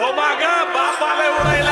Oh my God, Bob